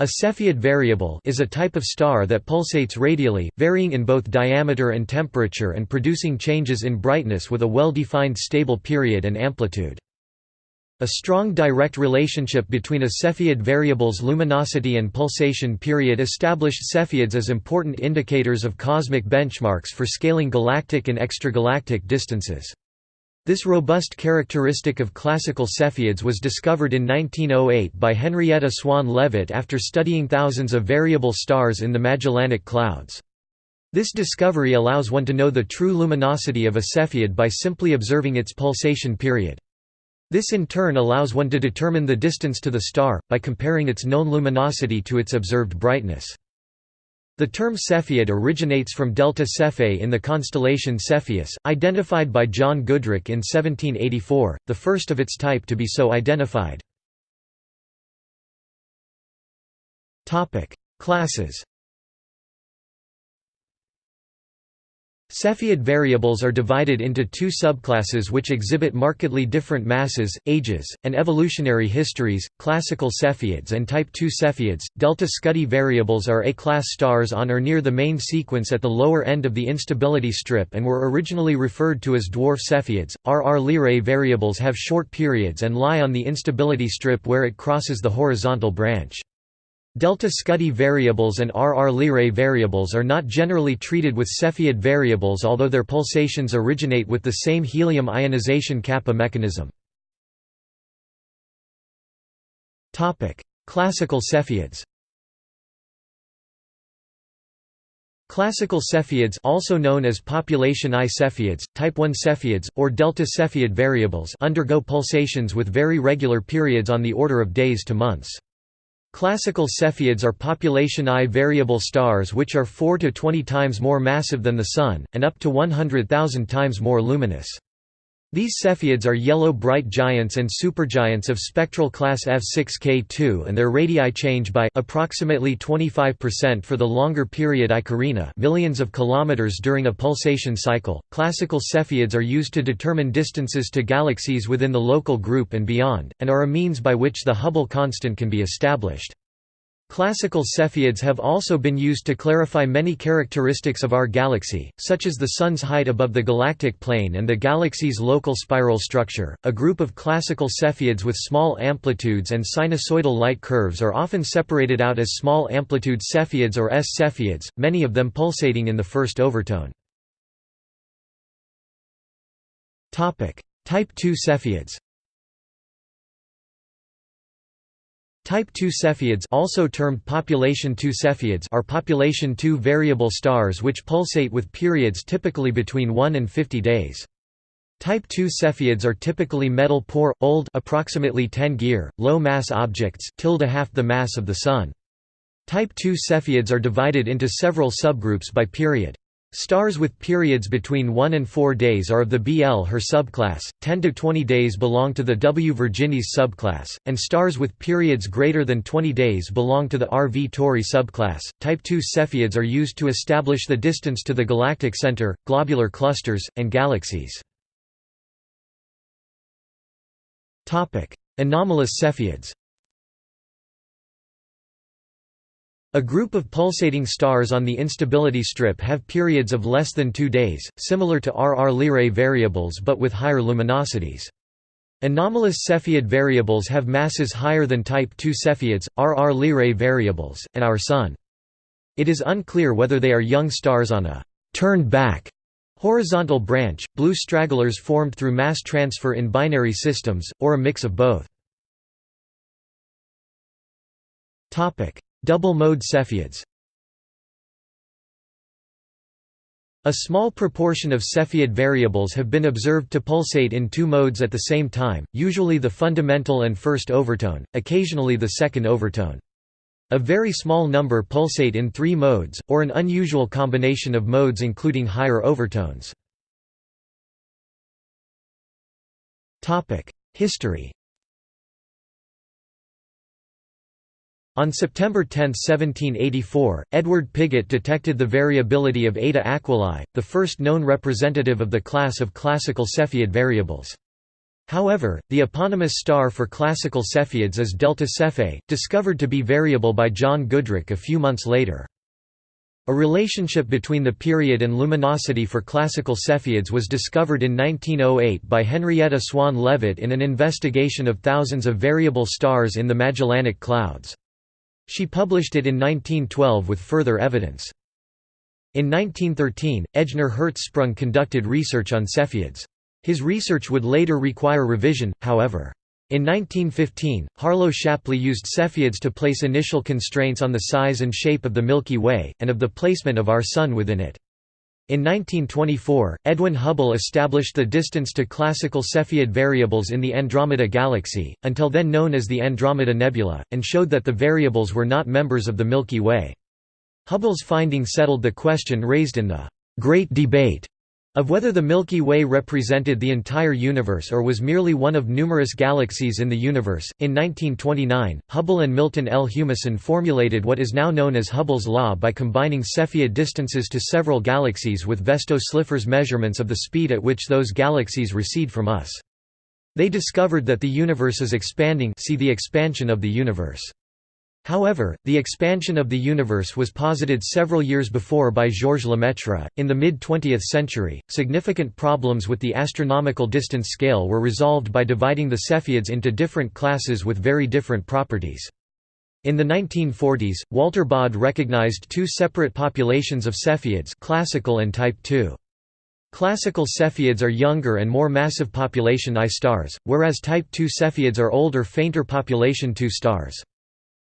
A Cepheid variable is a type of star that pulsates radially, varying in both diameter and temperature and producing changes in brightness with a well-defined stable period and amplitude. A strong direct relationship between a Cepheid variable's luminosity and pulsation period established Cepheids as important indicators of cosmic benchmarks for scaling galactic and extragalactic distances. This robust characteristic of classical Cepheids was discovered in 1908 by Henrietta Swan Leavitt after studying thousands of variable stars in the Magellanic Clouds. This discovery allows one to know the true luminosity of a Cepheid by simply observing its pulsation period. This in turn allows one to determine the distance to the star, by comparing its known luminosity to its observed brightness. The term Cepheid originates from Delta Cephei in the constellation Cepheus, identified by John Goodricke in 1784, the first of its type to be so identified. Classes Cepheid variables are divided into two subclasses which exhibit markedly different masses, ages, and evolutionary histories, classical Cepheids and Type II Cepheids. Delta Scuti variables are A-class stars on or near the main sequence at the lower end of the instability strip and were originally referred to as dwarf Cepheids. RR Lyrae variables have short periods and lie on the instability strip where it crosses the horizontal branch. Delta Scuti variables and RR Lyrae variables are not generally treated with Cepheid variables although their pulsations originate with the same helium ionization kappa mechanism. Classical Cepheids Classical Cepheids also known as population I Cepheids, type I Cepheids, or delta Cepheid variables undergo pulsations with very regular periods on the order of days to months. Classical Cepheids are population I variable stars which are 4 to 20 times more massive than the Sun, and up to 100,000 times more luminous. These Cepheids are yellow bright giants and supergiants of spectral class F6K2 and their radii change by approximately 25% for the longer period I Carinae millions of kilometers during a pulsation cycle. Classical Cepheids are used to determine distances to galaxies within the local group and beyond, and are a means by which the Hubble constant can be established. Classical Cepheids have also been used to clarify many characteristics of our galaxy, such as the Sun's height above the galactic plane and the galaxy's local spiral structure. A group of classical Cepheids with small amplitudes and sinusoidal light curves are often separated out as small amplitude Cepheids or S Cepheids, many of them pulsating in the first overtone. Type II Cepheids Type II Cepheids also termed population II Cepheids are population II variable stars which pulsate with periods typically between 1 and 50 days. Type II Cepheids are typically metal-poor, old approximately 10 Gyr, low-mass objects tilde half the mass of the Sun. Type II Cepheids are divided into several subgroups by period. Stars with periods between 1 and 4 days are of the BL Her subclass, 10 to 20 days belong to the W Virginis subclass, and stars with periods greater than 20 days belong to the RV Tauri subclass. Type II Cepheids are used to establish the distance to the galactic center, globular clusters, and galaxies. Anomalous Cepheids A group of pulsating stars on the instability strip have periods of less than two days, similar to RR Lyrae variables but with higher luminosities. Anomalous Cepheid variables have masses higher than Type II Cepheids, RR Lyrae variables, and our Sun. It is unclear whether they are young stars on a «turned back» horizontal branch, blue stragglers formed through mass transfer in binary systems, or a mix of both. Double-mode Cepheids A small proportion of Cepheid variables have been observed to pulsate in two modes at the same time, usually the fundamental and first overtone, occasionally the second overtone. A very small number pulsate in three modes, or an unusual combination of modes including higher overtones. History On September 10, 1784, Edward Pigott detected the variability of Eta Aquilae, the first known representative of the class of classical Cepheid variables. However, the eponymous star for classical Cepheids is Delta Cephei, discovered to be variable by John Goodricke a few months later. A relationship between the period and luminosity for classical Cepheids was discovered in 1908 by Henrietta Swan Leavitt in an investigation of thousands of variable stars in the Magellanic Clouds. She published it in 1912 with further evidence. In 1913, Ejnar Hertzsprung conducted research on Cepheids. His research would later require revision, however. In 1915, Harlow Shapley used Cepheids to place initial constraints on the size and shape of the Milky Way, and of the placement of our Sun within it. In 1924, Edwin Hubble established the distance to classical Cepheid variables in the Andromeda Galaxy, until then known as the Andromeda Nebula, and showed that the variables were not members of the Milky Way. Hubble's finding settled the question raised in the Great Debate of whether the Milky Way represented the entire universe or was merely one of numerous galaxies in the universe, in 1929, Hubble and Milton L. Humason formulated what is now known as Hubble's law by combining Cepheid distances to several galaxies with Vesto-Slipher's measurements of the speed at which those galaxies recede from us. They discovered that the universe is expanding see the expansion of the universe. However, the expansion of the universe was posited several years before by Georges Lemaitre. In the mid 20th century, significant problems with the astronomical distance scale were resolved by dividing the Cepheids into different classes with very different properties. In the 1940s, Walter Baade recognized two separate populations of Cepheids classical and type II. Classical Cepheids are younger and more massive population I stars, whereas type II Cepheids are older fainter population II stars.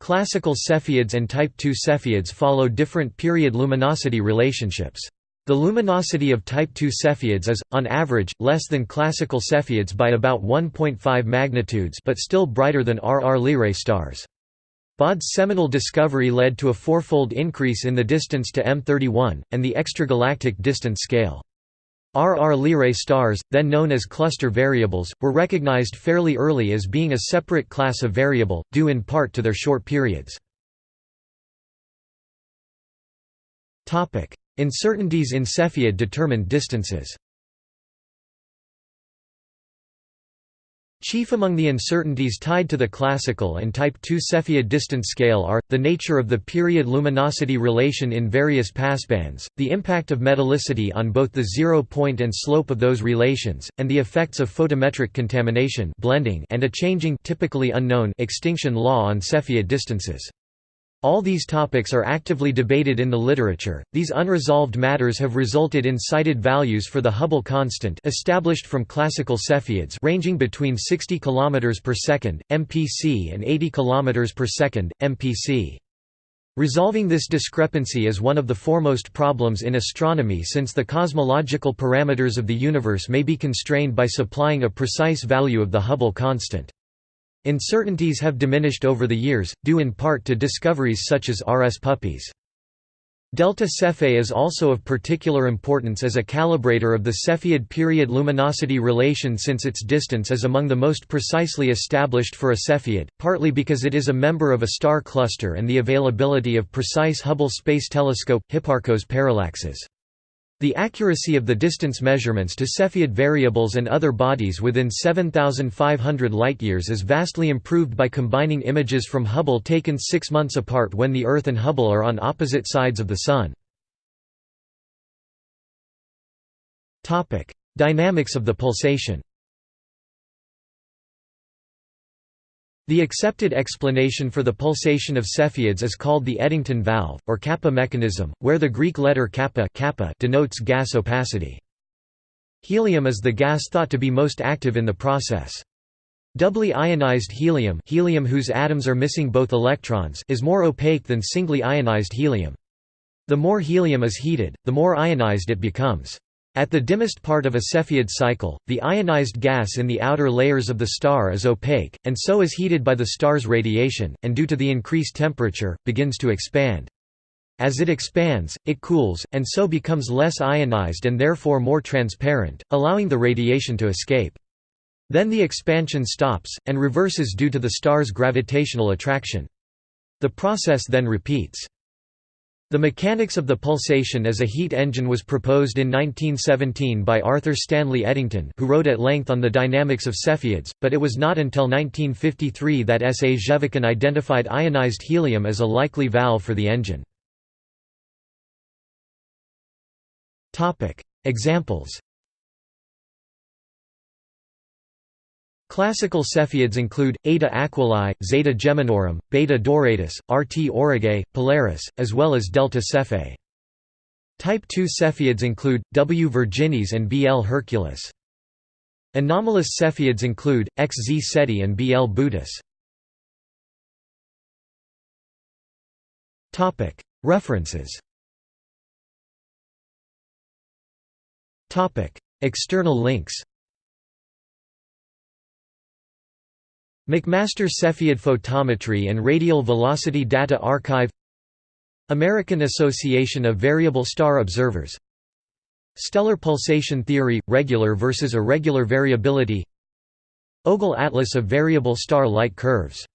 Classical Cepheids and Type II Cepheids follow different period luminosity relationships. The luminosity of Type II Cepheids is, on average, less than classical Cepheids by about 1.5 magnitudes but still brighter than RR Lyrae stars. Baade's seminal discovery led to a fourfold increase in the distance to M31, and the extragalactic distance scale. RR Lyrae stars, then known as cluster variables, were recognized fairly early as being a separate class of variable, due in part to their short periods. Uncertainties in Cepheid-determined distances Chief among the uncertainties tied to the classical and type II Cepheid distance scale are, the nature of the period-luminosity relation in various passbands, the impact of metallicity on both the zero point and slope of those relations, and the effects of photometric contamination blending and a changing typically unknown extinction law on Cepheid distances. All these topics are actively debated in the literature. These unresolved matters have resulted in cited values for the Hubble constant established from classical Cepheids ranging between 60 km per second (mpc) and 80 km per second (mpc). Resolving this discrepancy is one of the foremost problems in astronomy since the cosmological parameters of the universe may be constrained by supplying a precise value of the Hubble constant. Uncertainties have diminished over the years, due in part to discoveries such as RS Puppis. Delta Cephei is also of particular importance as a calibrator of the Cepheid period luminosity relation since its distance is among the most precisely established for a Cepheid, partly because it is a member of a star cluster and the availability of precise Hubble Space Telescope Hipparcos parallaxes. The accuracy of the distance measurements to Cepheid variables and other bodies within 7,500 light-years is vastly improved by combining images from Hubble taken six months apart when the Earth and Hubble are on opposite sides of the Sun. Dynamics of the pulsation The accepted explanation for the pulsation of Cepheids is called the Eddington valve, or kappa mechanism, where the Greek letter kappa, kappa denotes gas opacity. Helium is the gas thought to be most active in the process. Doubly ionized helium, helium whose atoms are missing both electrons is more opaque than singly ionized helium. The more helium is heated, the more ionized it becomes. At the dimmest part of a Cepheid cycle, the ionized gas in the outer layers of the star is opaque, and so is heated by the star's radiation, and due to the increased temperature, begins to expand. As it expands, it cools, and so becomes less ionized and therefore more transparent, allowing the radiation to escape. Then the expansion stops, and reverses due to the star's gravitational attraction. The process then repeats. The mechanics of the pulsation as a heat engine was proposed in 1917 by Arthur Stanley Eddington who wrote at length on the dynamics of Cepheids, but it was not until 1953 that S. A. Zhevakin identified ionized helium as a likely valve for the engine. Examples Classical Cepheids include, Eta Aquilae, Zeta Geminorum, Beta Doradus, Rt Aurigae, Polaris, as well as Delta Cephei. Type II Cepheids include, W. virginis and Bl Herculis. Anomalous Cepheids include, Xz Ceti and Bl Boötis. References External links McMaster Cepheid Photometry and Radial Velocity Data Archive American Association of Variable Star Observers Stellar pulsation theory – regular versus irregular variability Ogle atlas of variable star light curves